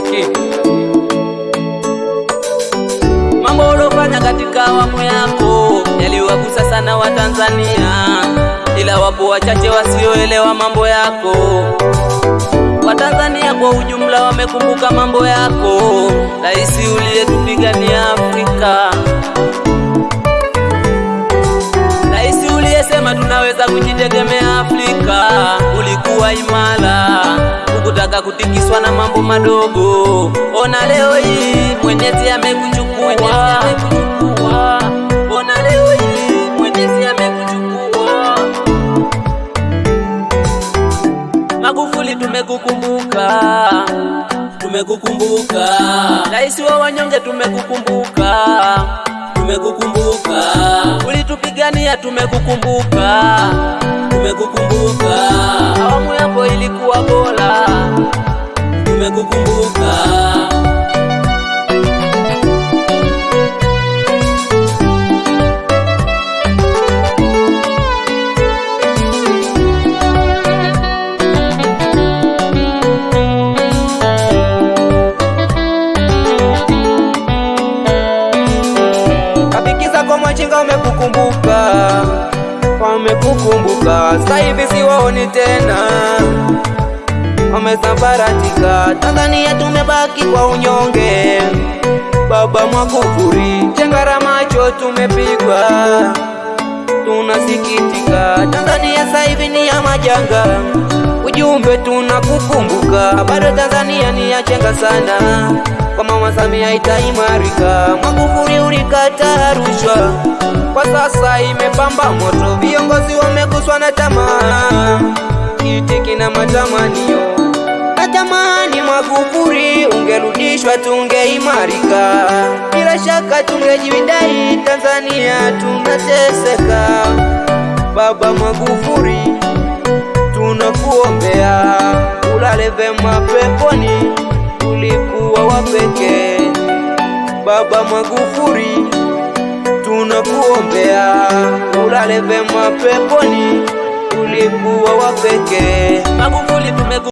Muziki. Mambo ulofanya katika awamu yako yaliwagusa sana Watanzania, ila wapo wachache wasioelewa mambo yako. Watanzania kwa ujumla wamekumbuka mambo yako, rais uliyetupigania Afrika, rais uliyesema tunaweza kujitegemea Afrika. Ulikuwa imara, hukutaka kutikiswa na mambo madogo. Ona leo hii Mwenyezi amekuchukua, ona leo. Magufuli tumekukumbuka, tumekukumbuka. Rais wa wanyonge tumekukumbuka, tumekukumbuka. Ulitupigania tumekukumbuka, tumekukumbuka. Kabikisa kwa machinga wamekukumbuka, wamekukumbuka. Sasa hivi siwaoni tena, wamesambaratika. Tanzania tumebaki kwa unyonge. Baba Magufuli, chengara macho tumepigwa, tunasikitika. Tanzania sasa hivi ni ya majanga, ujumbe tunakukumbuka. Bado Tanzania ni ya chenga sana, kwa Mama Samia itaimarika. Magufuli sasa imepamba moto. Viongozi wameguswa na tamaa, kiti na matamanio. Natamani Magufuli ungerudishwa, tungeimarika. Bila shaka tungejividai, Tanzania tunateseka. Baba Magufuli, tunakuombea ulale vema peponi, ulikuwa wa pekee. Baba Magufuli, tunakuombea ulale vema peponi, ulikuwa wa pekee.